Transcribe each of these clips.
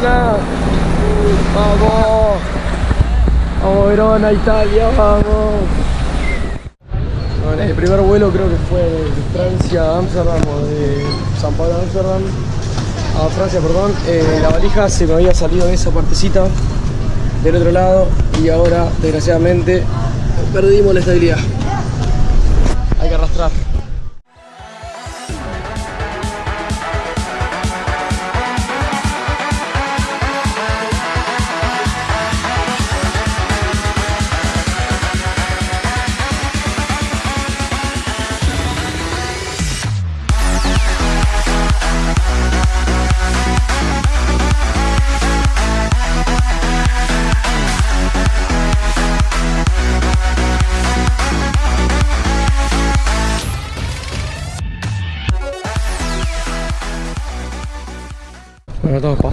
Vamos. Vamos Verona, Italia, vamos. Bueno, el primer vuelo creo que fue de Francia a Ámsterdam o de San Pablo a Ámsterdam. A Francia, perdón. Eh, la valija se me había salido en esa partecita del otro lado y ahora, desgraciadamente, perdimos la estabilidad. Hay que arrastrar.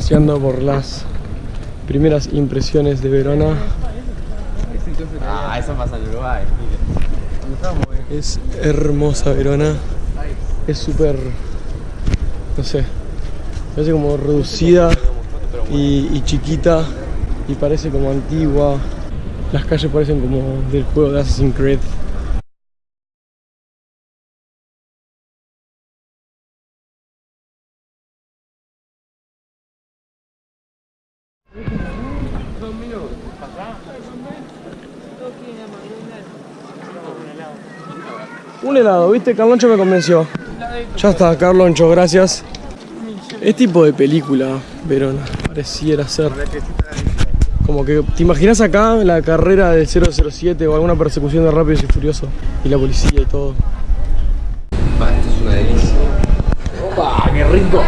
Paseando por las primeras impresiones de Verona. Ah, eso pasa en Uruguay. Es hermosa Verona. Es súper, no sé, parece como reducida y, y chiquita y parece como antigua. Las calles parecen como del juego de Assassin's Creed. Un helado, ¿viste? Carloncho me convenció. Ya está, Carloncho, gracias. Es tipo de película, Verona, pareciera ser. Como que te imaginas acá la carrera del 007 o alguna persecución de Rápidos y Furioso y la policía y todo. Va, esto es una delicia. ¡Opa! ¡Qué rico!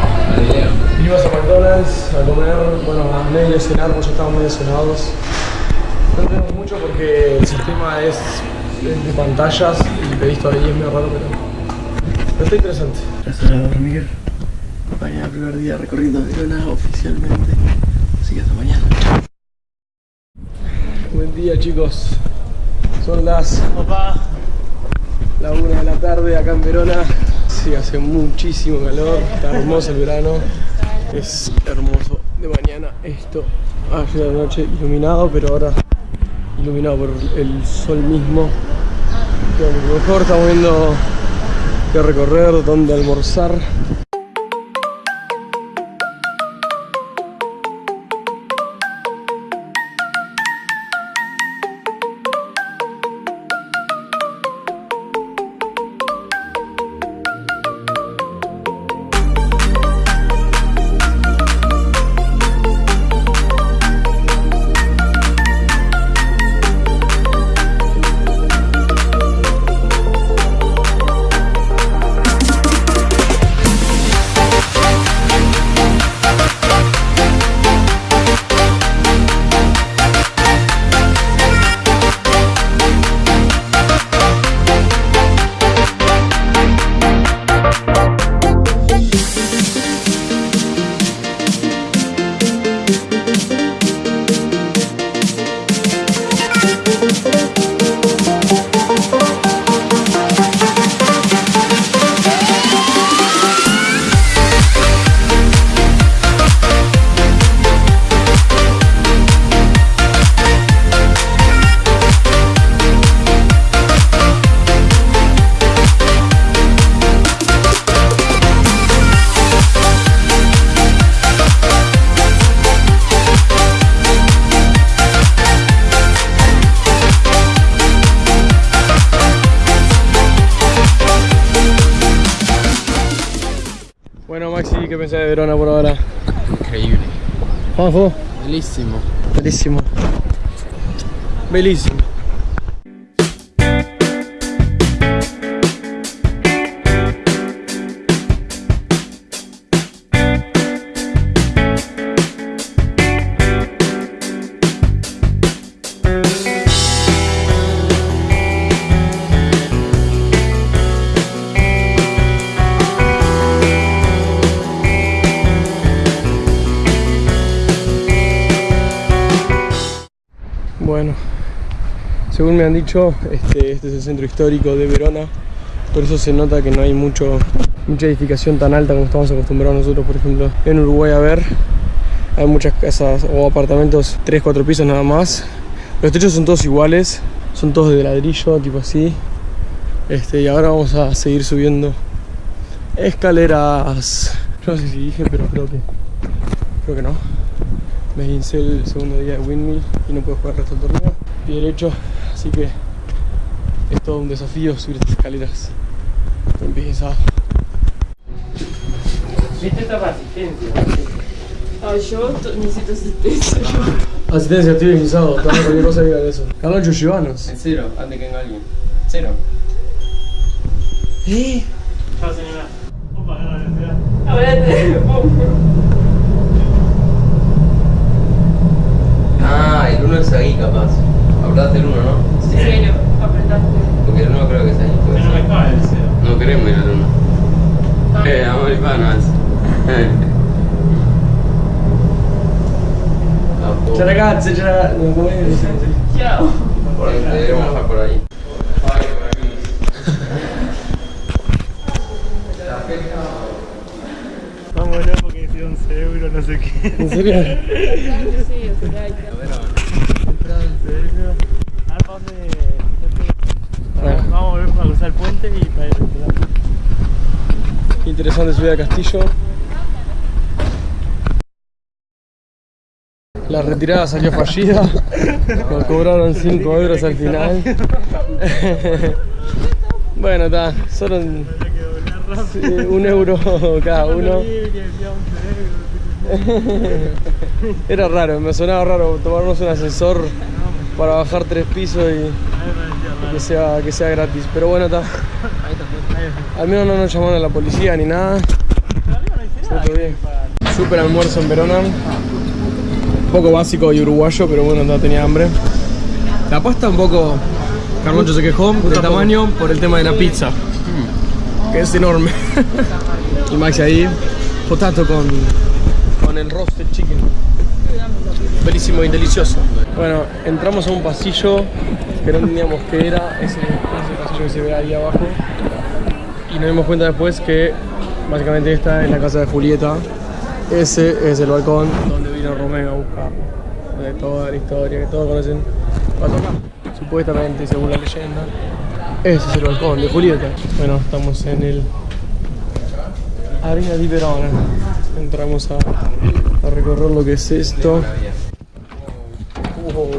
Vinimos a McDonald's a comer, bueno, a medio cenar, pues ya estamos medio cenados. No tenemos mucho porque el sistema es de pantallas y pedís todavía es medio raro, pero, pero está interesante. Gracias a dormir. Mañana el primer día recorriendo Verona oficialmente. Así que hasta mañana. Buen día chicos. Son las la una de la tarde acá en Verona. Sí, hace muchísimo calor, está hermoso el verano. Es hermoso de mañana esto. Ayer de la noche iluminado, pero ahora iluminado por el sol mismo. Mejor estamos viendo qué recorrer, dónde almorzar. Maxi, ¿qué pensás de Verona por ahora? Increíble. Vamos, vos. Bellísimo. Bellísimo. Según me han dicho, este, este es el centro histórico de Verona, por eso se nota que no hay mucho, mucha edificación tan alta como estamos acostumbrados nosotros, por ejemplo, en Uruguay a ver. Hay muchas casas o apartamentos 3, 4 pisos nada más. Los techos son todos iguales, son todos de ladrillo, tipo así. Este, y ahora vamos a seguir subiendo escaleras. No sé si dije, pero creo que creo que no. Me hice el segundo día de windmill y no puedo jugar el resto del torneo. Pie derecho, así que es todo un desafío subir estas escaleras. Con pie izado. ¿Viste esta resistencia? Ay, yo to- necesito asistencia. Asistencia, estoy deslizado. También cualquier cosa digan eso. Carlos Yoshivanos. En cero, antes que venga alguien. Cero. ¿Eh? Chao, señora. Opa. Ahora te Ah, el 1 es ahí capaz. Apretaste el 1, ¿no? Sí, lo apretaste. Porque el 1 creo que es ahí. no ser. me cae el cero. No queremos ir al 1. Eh, amor y panas. Tampoco. Ciao ragazzi, ciao. No, come Chao. Por ahí, Deberíamos bajar por ahí. Vamos allá porque dice 11 euros, no sé qué. ¿En serio? Sí, o sea, hay que- Entrada en serio. Vamos a ver para cruzar el puente y para ir a. Interesante subida al castillo. La retirada salió fallida. Nos cobraron 5 euros al final. bueno, está. Solo un, sí, euro cada uno. Sí, que decía 11 euros. Era raro, me sonaba raro tomarnos un ascensor para bajar tres pisos y que sea, que sea gratis. Pero bueno, está. Al menos no nos llamaron a la policía ni nada. Está todo bien. Super almuerzo en Verona. Un poco básico y uruguayo, pero bueno, no tenía hambre. La pasta un poco... Carloncho se quejó del tamaño por el tema de la pizza. Que es enorme. y Maxi ahí, potato con, con el roasted chicken. Buenísimo y delicioso. Bueno, entramos a un pasillo que no entendíamos qué era. Ese, ese pasillo que se ve ahí abajo. Y nos dimos cuenta después que básicamente esta es la casa de Julieta. Ese es el balcón donde vino Romeo a buscar. De toda la historia que todos conocen. Supuestamente, según la leyenda. Ese es el balcón de Julieta. Bueno, estamos en el Arena di Verona. Entramos a recorrer lo que es esto. Wow.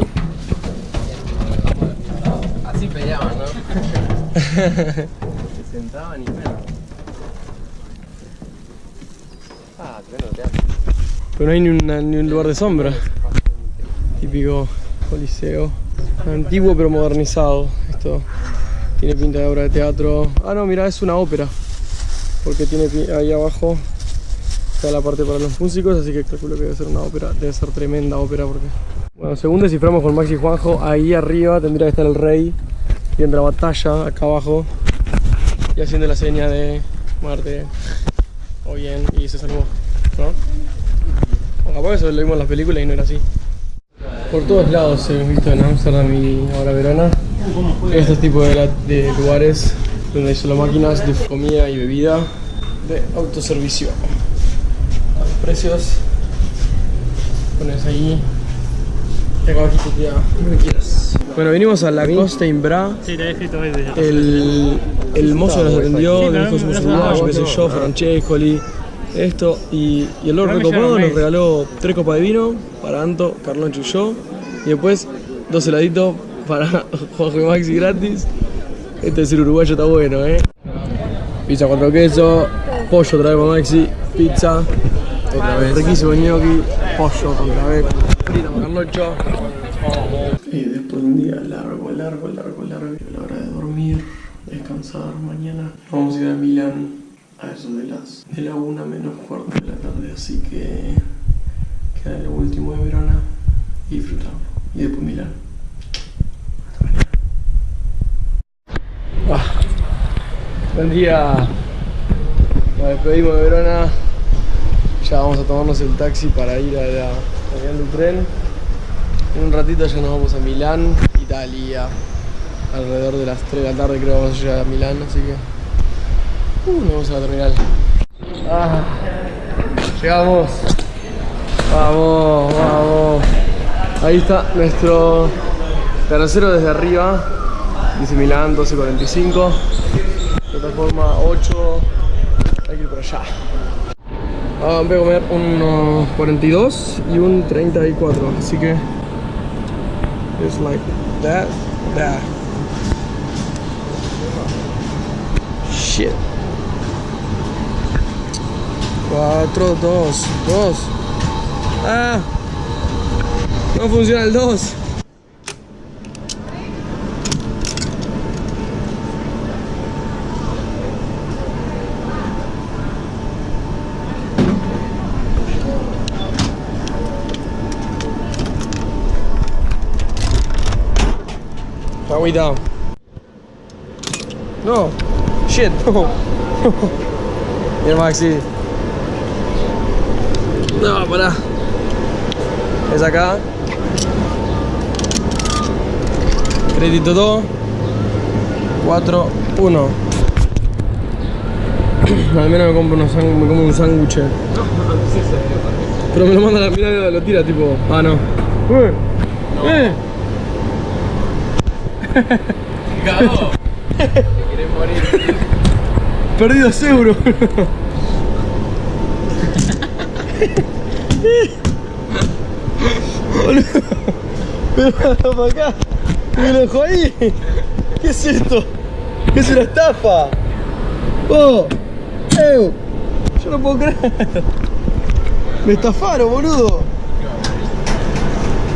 Así peleaban, ¿no? Se sentaban y bueno. Ah, tremendo teatro. Pero no hay ni, una- ni un lugar de sombra. Típico coliseo. Antiguo pero modernizado. Esto tiene pinta de obra de teatro. Ah, no, mira, es una ópera. Porque tiene ahí abajo está la parte para los músicos, así que calculo que debe ser una ópera. Debe ser tremenda ópera porque... Bueno, según desciframos con Maxi y Juanjo, ahí arriba tendría que estar el rey viendo la batalla acá abajo y haciendo la seña de muerte o bien y se salvó, ¿no? O eso lo vimos en las películas y no era así. Por todos lados hemos visto en Amsterdam y ahora Verona estos tipos de, de lugares donde hay solo máquinas de comida y bebida de autoservicio. Los precios pones ahí que. Bueno, venimos a la Costa Imbra. Sí, te escrito ya. El, el mozo nos atendió, Sí, nos pero dijo no- somos uruguayos, qué sé yo, Francescoli, esto, y, y el Lord Recopado nos regaló tres copas de vino para Anto, Carloncho y yo, y después dos heladitos para Juanjo y Maxi gratis. Este es el uruguayo está bueno, eh. Pizza cuatro quesos, pollo otra vez para Maxi, pizza, otra vez, riquísimo gnocchi, pollo otra vez, Carloncho. Y después de un día largo, largo, largo, largo, la hora de dormir, descansar mañana. Vamos a ir a Milán a eso de las de la una menos cuarto de la tarde, así que queda lo último de Verona y disfrutarlo. Y después Milán. Hasta mañana. Ah, buen día. Nos despedimos de Verona. Ya vamos a tomarnos el taxi para ir a la del tren. En un ratito ya nos vamos a Milán, Italia. Alrededor de las 3 de la tarde creo que vamos a llegar a Milán, así que... Uh, nos vamos a la terminal. Ah, llegamos. Vamos, vamos. Ahí está nuestro tercero desde arriba. Dice Milán 12.45. Plataforma 8. Hay que ir para allá. Ah, voy a comer un 42 y un 34. Así que. It's like that, that. Shit. 4, 2, 2. Ah. No funciona el 2. Agüita. No. Shit, no. Mira Maxi. No, pará. Es acá. Crédito 2. 4, 1. Al menos me compro, unos me como un sándwich. Pero me lo manda la mirada lo tira tipo. Ah, no. Eh. ¡Cagó! ¿Te querés morir? Perdí dos euros. Boludo. Me para acá. Me lo dejó ahí. ¿Qué es esto? Es una estafa. Oh. Eu. Yo no puedo creer. Me estafaron, boludo.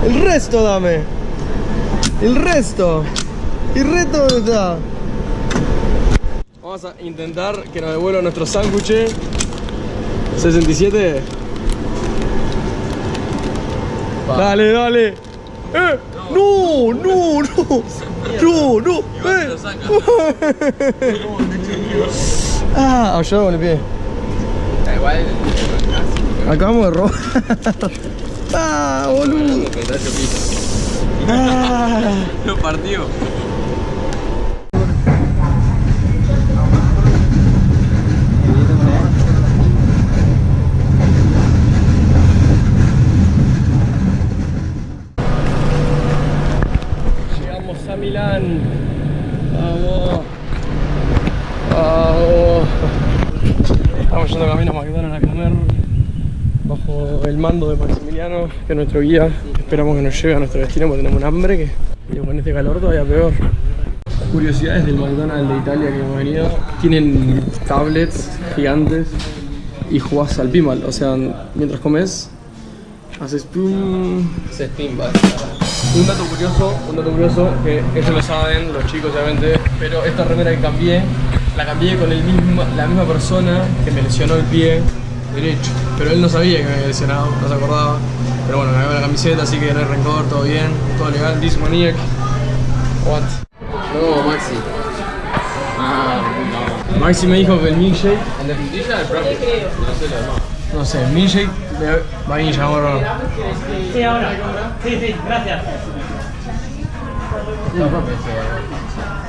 El resto dame. El resto. ¿El resto dónde está? Vamos a intentar que nos devuelva nuestro sándwich. 67. Dale, dale. ¡Eh! ¡No! ¡No! ¡No! ¡No! ¡No! ¡Eh! lo saca. ¡Ah! Ayuda con el pie. Da igual. Acabamos de robar. ¡Ah, boludo! ¡Ah! Lo partió. Llegamos a Milán. Vamos. Vamos. Estamos yendo camino a McDonald's a comer. Bajo el mando de Maximiliano, que es nuestro guía. Esperamos que nos lleve a nuestro destino porque tenemos un hambre que y con este calor todavía peor. Curiosidades del McDonald's de Italia que hemos venido. Tienen tablets gigantes y jugás al pinball. O sea, mientras comes, haces pum, Ese spin va. un dato curioso, un dato curioso, que esto lo saben los chicos obviamente, pero esta remera que cambié, la cambié con la misma persona que me lesionó el pie derecho. Pero él no sabía que me había lesionado, no se acordaba. Pero bueno, me cambió la camiseta, así que no hay rencor, todo bien, todo legal. This maniac. What? No, Maxi. Ah, no. Maxi me dijo que el milkshake, En la frutilla el propio. No sé lo demás. no sé, milkshake de vainilla, amor. Sí, ahora. Sí, sí, gracias. No.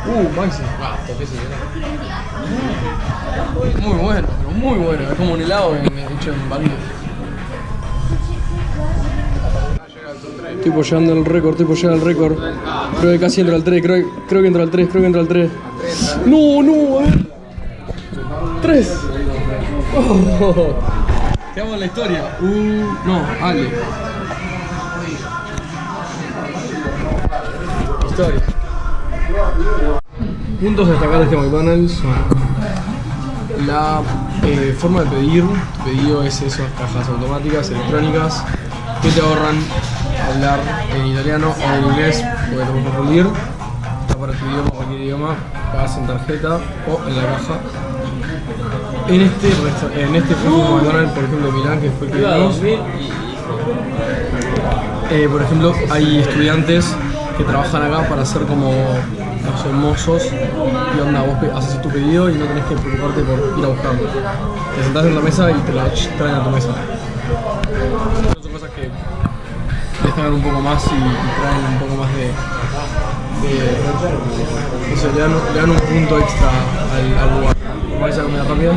Uh, Maxi. Ah, toqué si Muy bueno, pero muy bueno. Es como un helado hecho en barril. Tipo llegando al récord, tipo llega al récord. Creo que casi entra al 3, creo, creo que entra al 3, creo que entra al 3. No, no, a ver. 3. Oh. Quedamos en la historia. Uh, no, Ale. Historia. Puntos a destacar de este McDonald's son la eh, forma de pedir, pedido es esas cajas automáticas, electrónicas, que te ahorran hablar en italiano o en inglés, porque te puedes confundir. Está para tu idioma, cualquier idioma, pagas en tarjeta o en la caja. En este, en este McDonald's, por ejemplo, Milán, que fue el que vimos, eh, por ejemplo, hay estudiantes que trabajan acá para ser como no sé, mozos y onda, vos haces tu pedido y no tenés que preocuparte por ir a buscarlo. Te sentás en la mesa y te la traen a tu mesa. Son cosas que destacan un poco más y, traen un poco más de... de no sé, le dan, un punto extra al, al lugar. ¿Vais a comida rápida?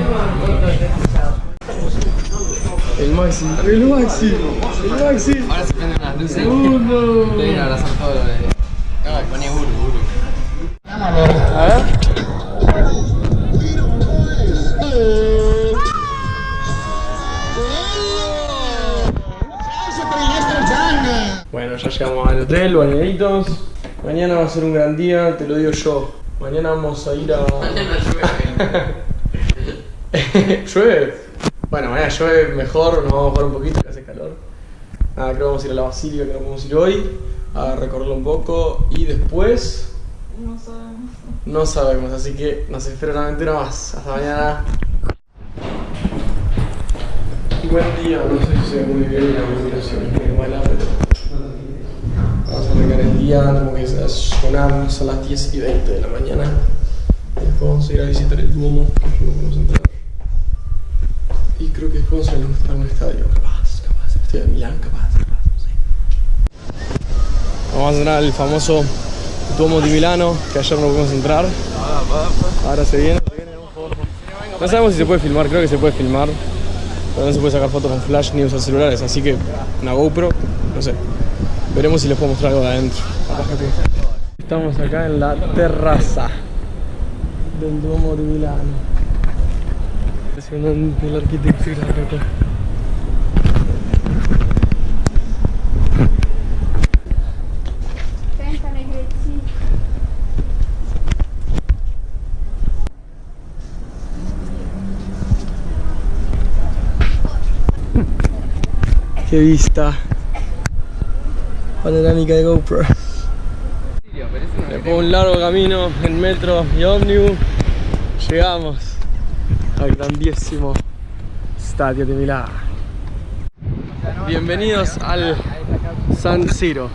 El Maxi, el Maxi, el Maxi. Las luces. Segundo. Te viene a abrazar todo lo de. No, poné Uru, Uru. A ver. Bueno, ya llegamos al hotel, bañaditos. Mañana va a ser un gran día, te lo digo yo. Mañana vamos a ir a. Mañana llueve. ¿Llueve? Bueno, mañana llueve mejor, nos vamos a jugar un poquito, que hace calor. Nada, creo que vamos a ir a la Basílica, que vamos a ir hoy, a recorrerlo un poco y después No sabemos. no sabemos, así que nos espera una aventura más. Hasta mañana. Buen día, no sé si se ve muy bien la iluminación, es muy mala, pero vamos a arrancar el día, como que se sonar, son las 10 y 20 de la mañana. Después vamos a ir a visitar el Duomo, que no podemos entrar. Y creo que después vamos a ir a algún estadio, capaz, capaz, el estadio de Milán, capaz, capaz, no sé. Vamos a entrar al famoso Duomo di Milano, que ayer no pudimos entrar. Ahora se viene. No sabemos si se puede filmar, creo que se puede filmar. Pero no se puede sacar fotos con flash ni usar celulares, así que una GoPro, no sé. Veremos si les puedo mostrar algo de adentro. Estamos acá en la terraza del Duomo de Milano. Impresionante la arquitectura acá. Vista panorámica de GoPro. Después de un largo camino en metro y ómnibus, llegamos al grandísimo estadio de Milán. Bienvenidos al San Siro.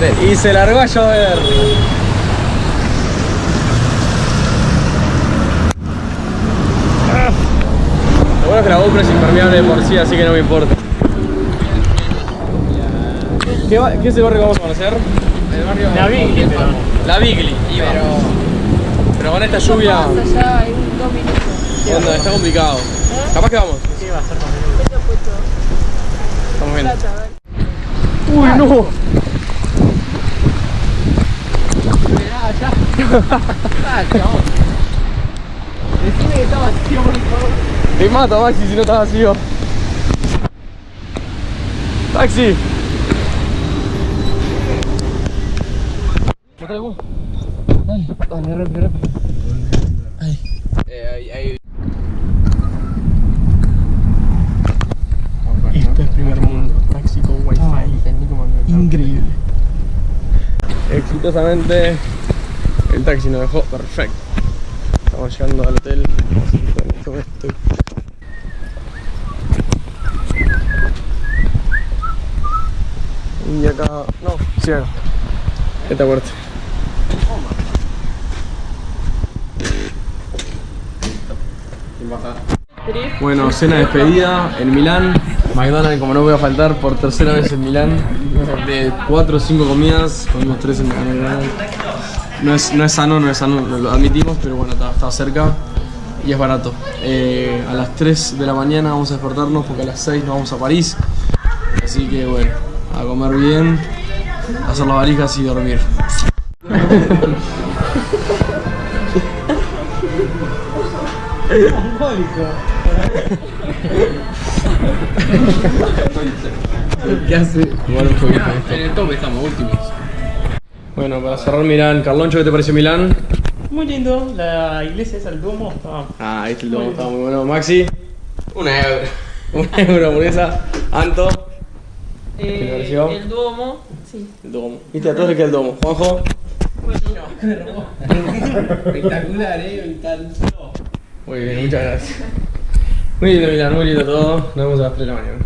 Hotel. Y se largó a llover. Lo bueno es que la GoPro es impermeable de por sí, así que no me importa. ¿Qué, va- qué es el barrio que vamos a conocer? El barrio. La Bigli, pero- La Bigli. Pero. Pero con esta lluvia, Pasa ya en dos minutos. onda, está complicado. Capaz que vamos. Sí, va a ser más menudo. Esto puesto. Estamos ver. Uy, no. Está vacío. Te mato, Maxi, si no estás vacío. Taxi. Dale, rápido, rápido. Eh, ahí, ahí. Esto es primer mundo. Taxi con wifi. Me- Increíble. Exitosamente el taxi nos dejó perfecto. Estamos llegando al hotel. Y acá. No, acá. Esta puerta. Bueno, cena de despedida en Milán. McDonald's, como no voy a faltar, por tercera vez en Milán. De 4 o 5 comidas, comimos 3 en McDonald's. No es, no es sano, no es sano, lo admitimos, pero bueno, está, está cerca y es barato. Eh, a las 3 de la mañana vamos a despertarnos porque a las 6 nos vamos a París. Así que bueno, a comer bien, a hacer las valijas y dormir. ¿Qué hace? Jugar un jueguito de esto. En el top estamos últimos. Bueno, para cerrar Milán, Carloncho, ¿qué te pareció Milán? Muy lindo, la iglesia esa, el Duomo, está Ah, ahí está el domo, estaba muy bueno. Maxi, un euro. Un euro hamburguesa. Anto, ¿Qué te pareció? El Duomo, sí. el domo. ¿Viste? A todos queda el domo. Juanjo, Espectacular, eh, me encantó. muy bien, muchas gracias. Muy lindo Milán, muy lindo todo. Nos vemos a las 3 de la mañana.